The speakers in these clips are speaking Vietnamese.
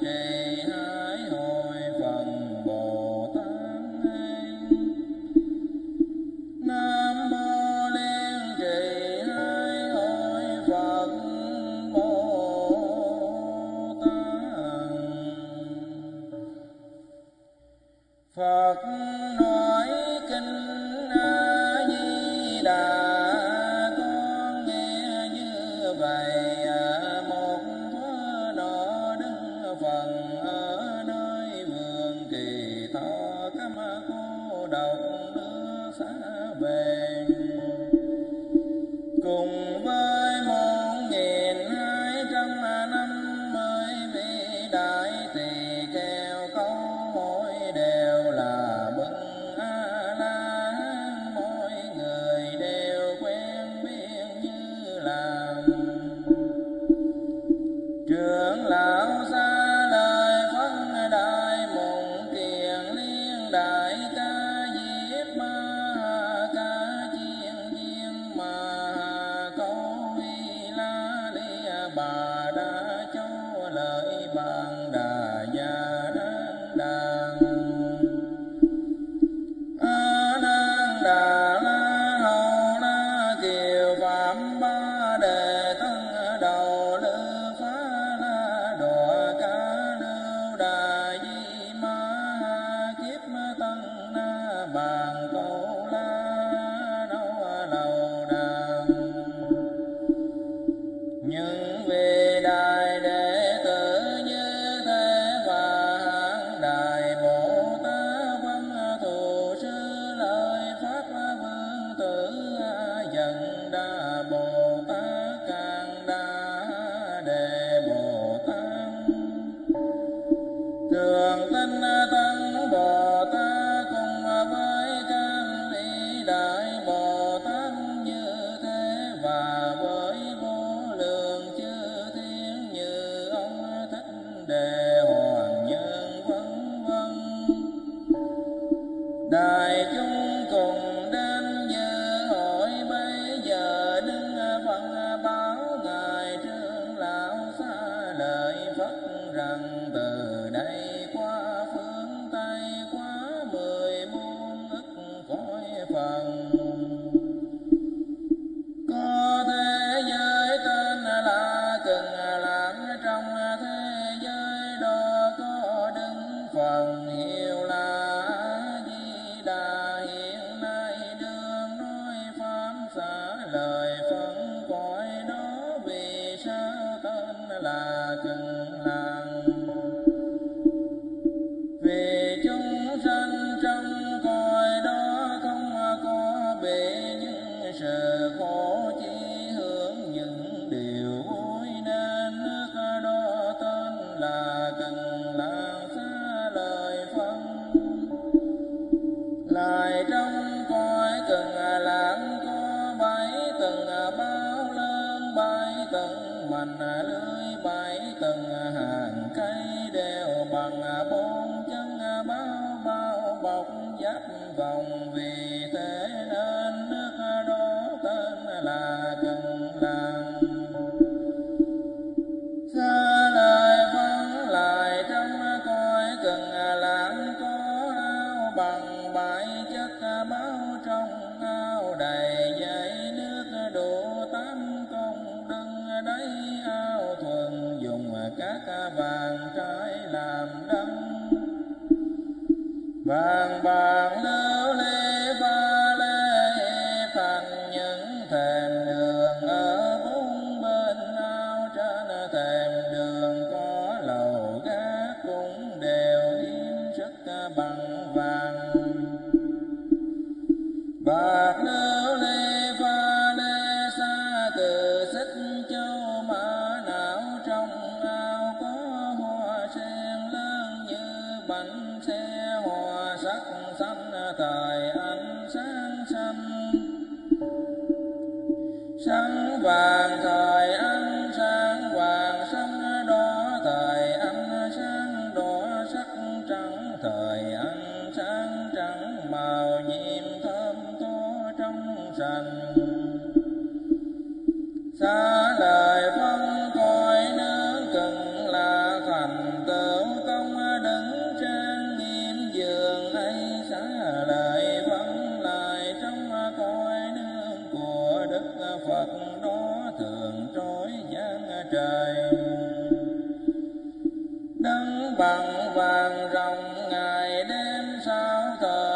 day. bằng vàng rồng ngày đêm sao thờ?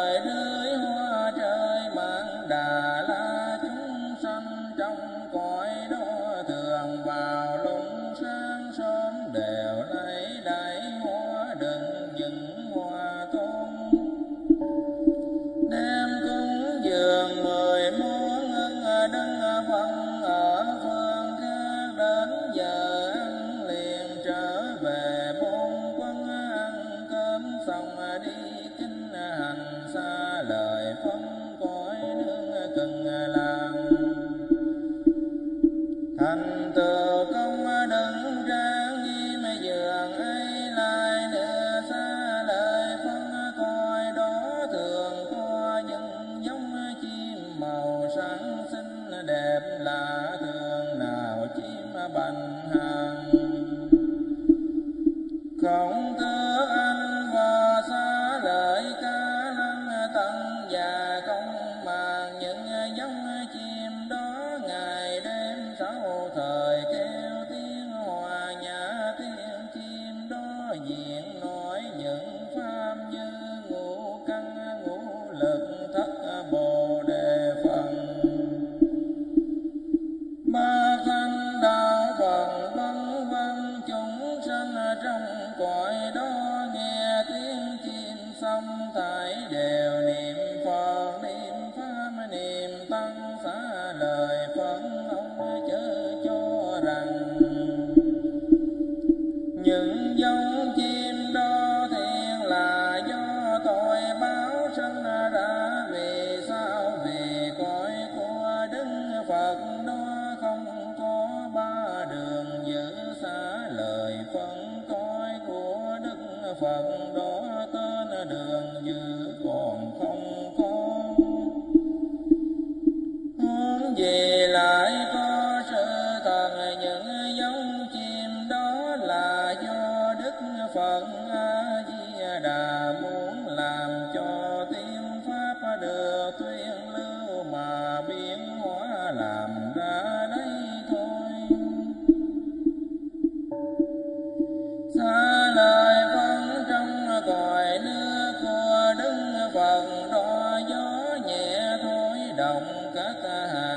đồng các hạt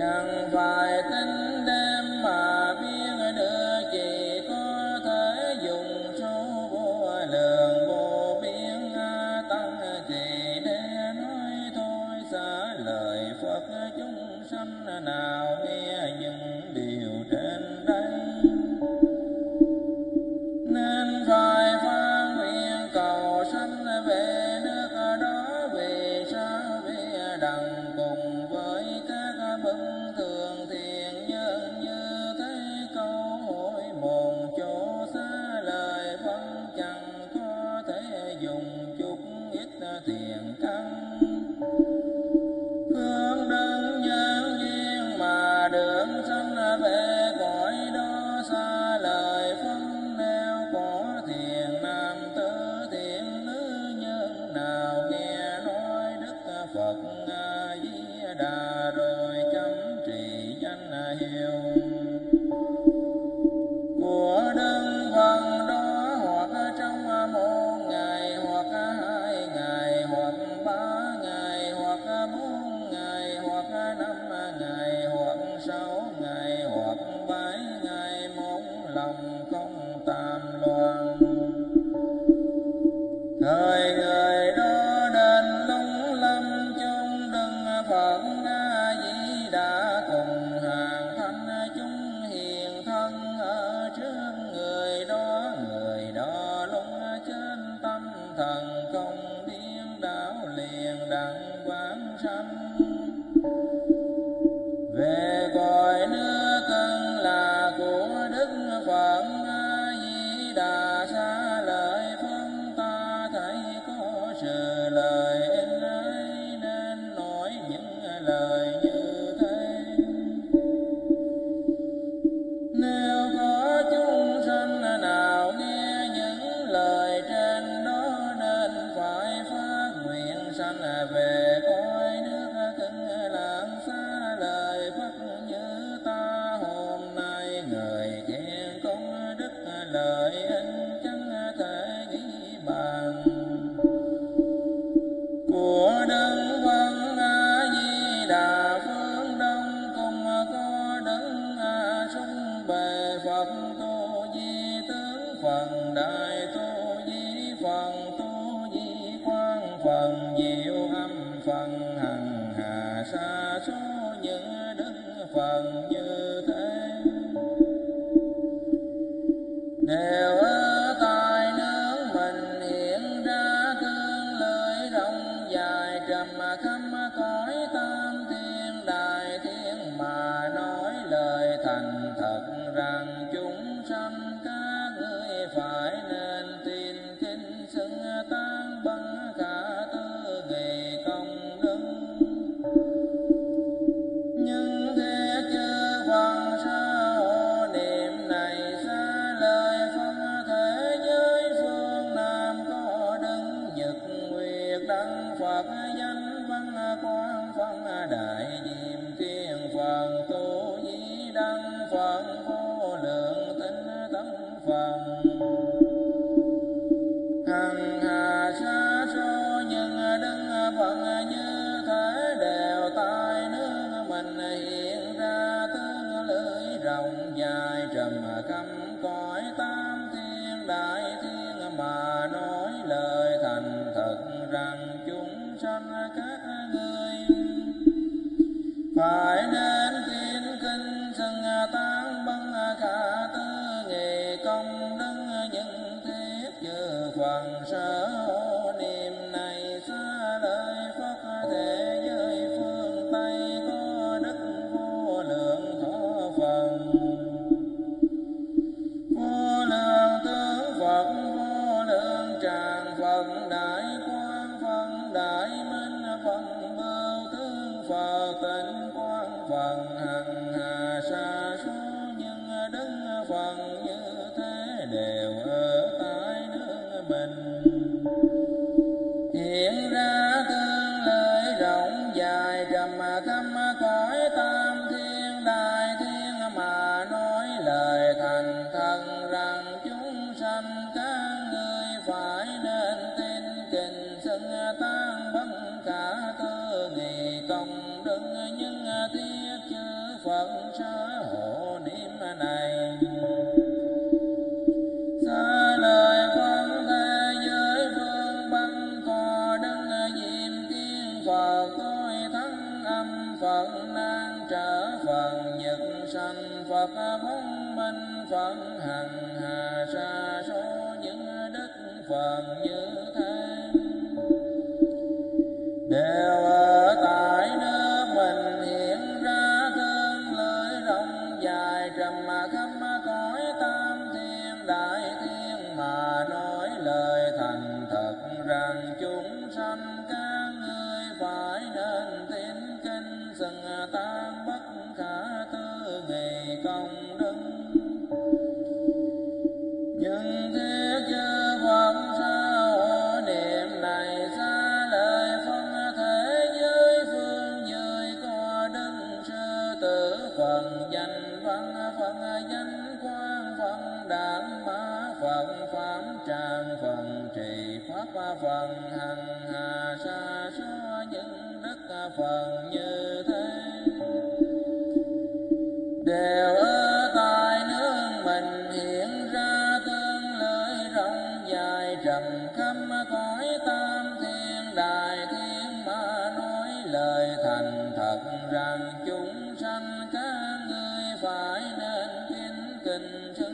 chẳng phải معه sanh các người và. Phật nan trở phần nhật sanh Phật phong minh Phật hằng hà xa số những đức Phật như thế And.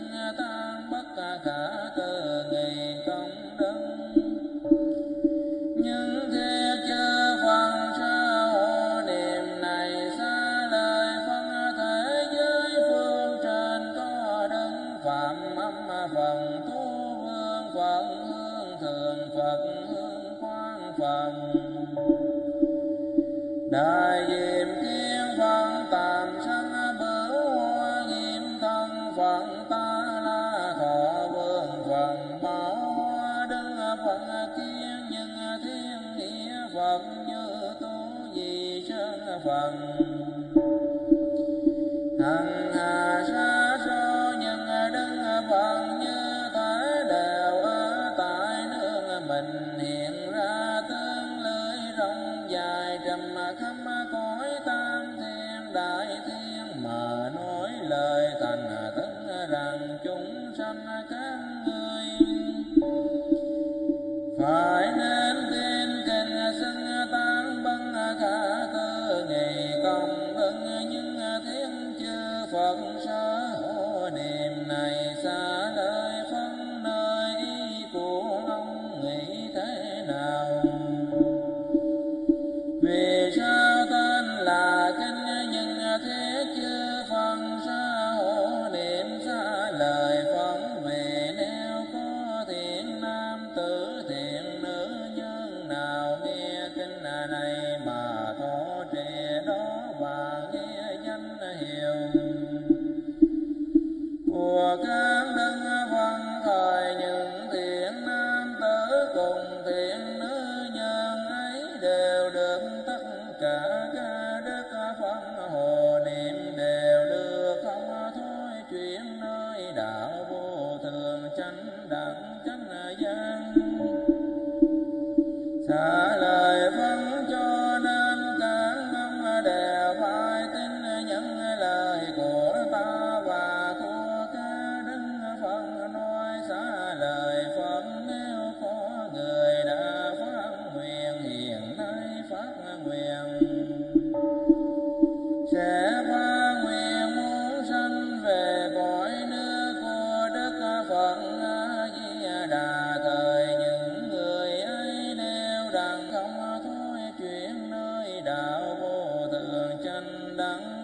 لن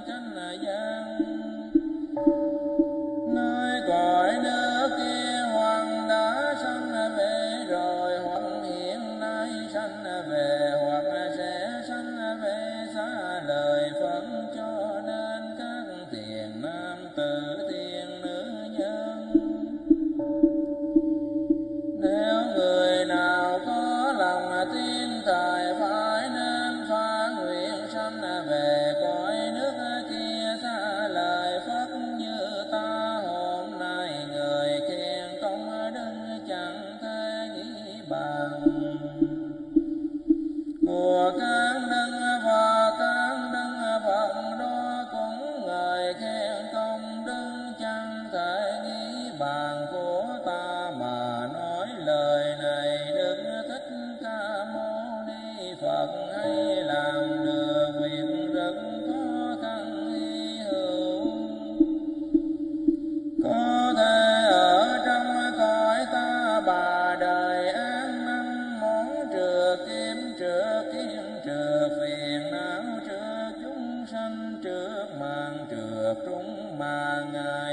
Ờ, trung mà ngài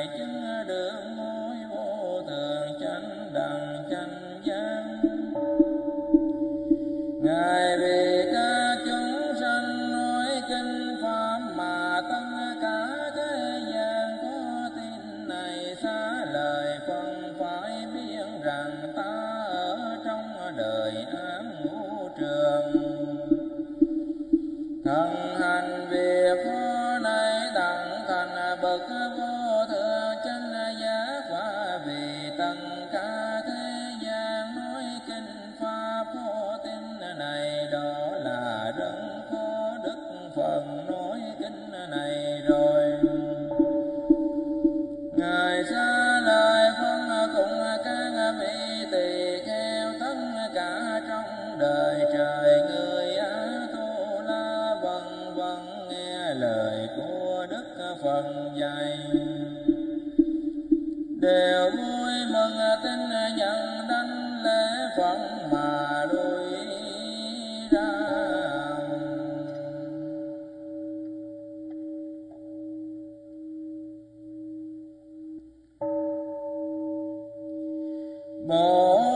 Oh.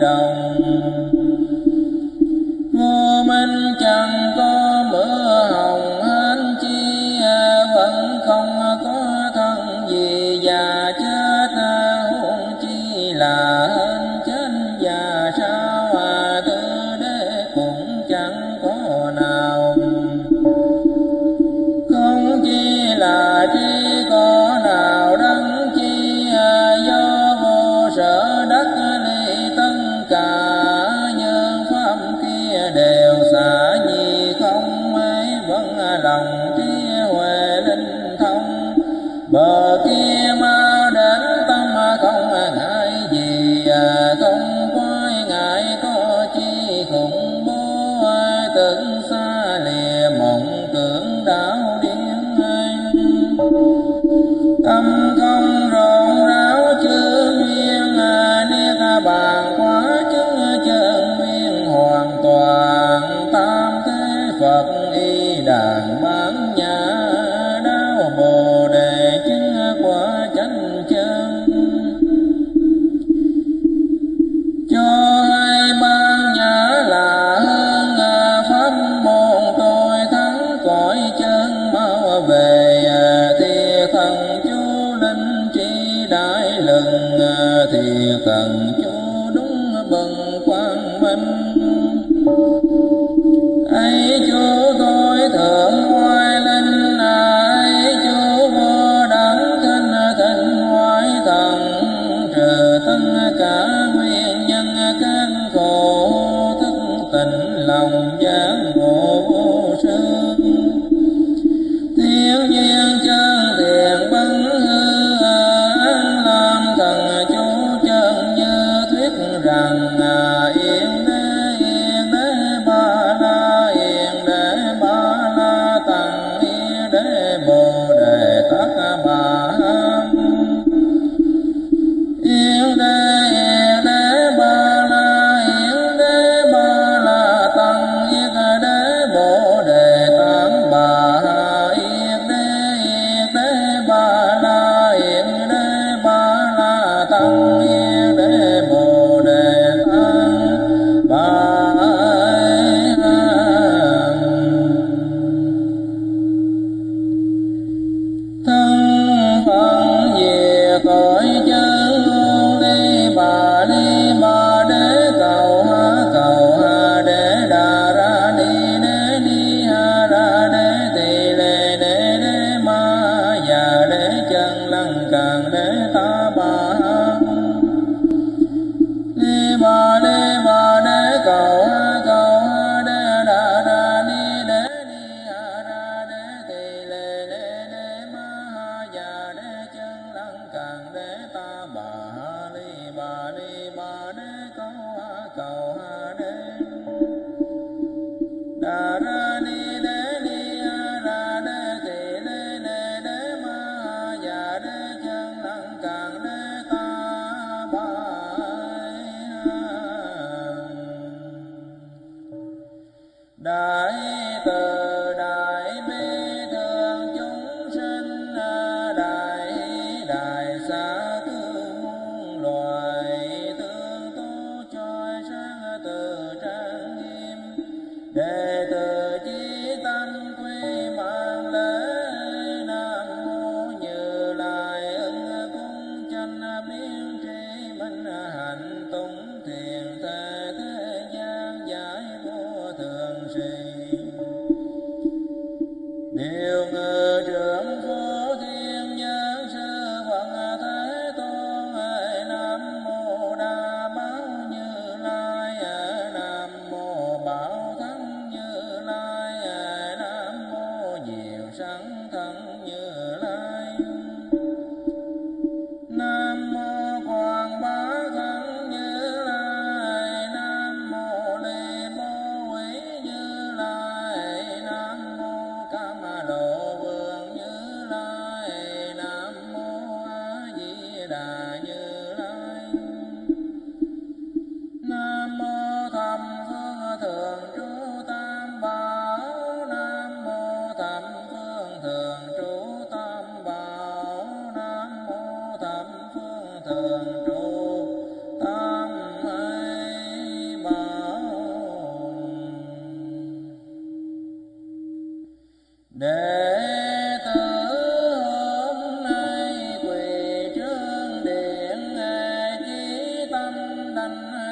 Đồng thì cần chú đúng bần quan minh Oh.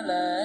love.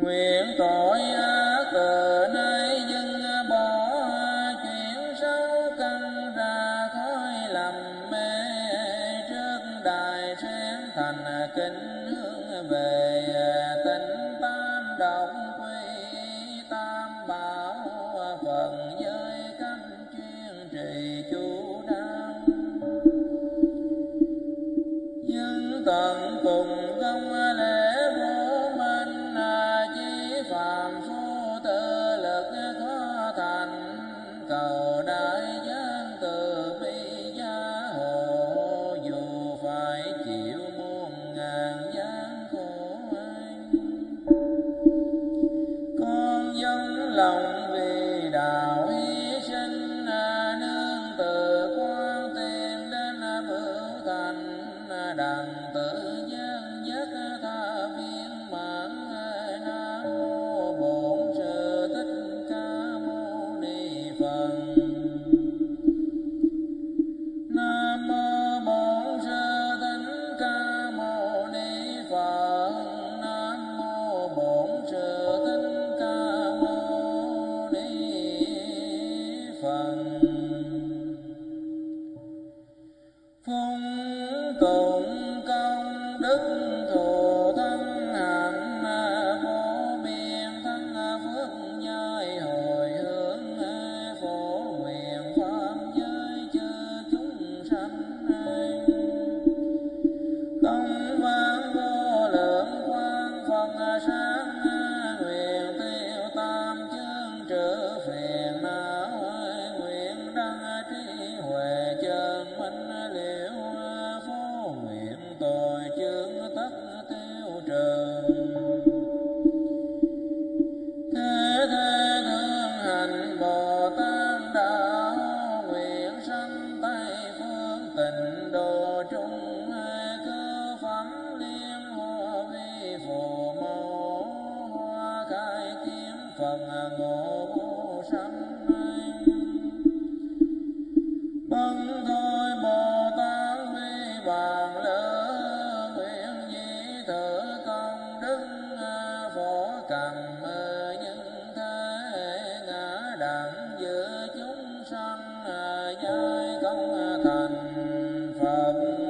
Nguyện tội كما كان فمن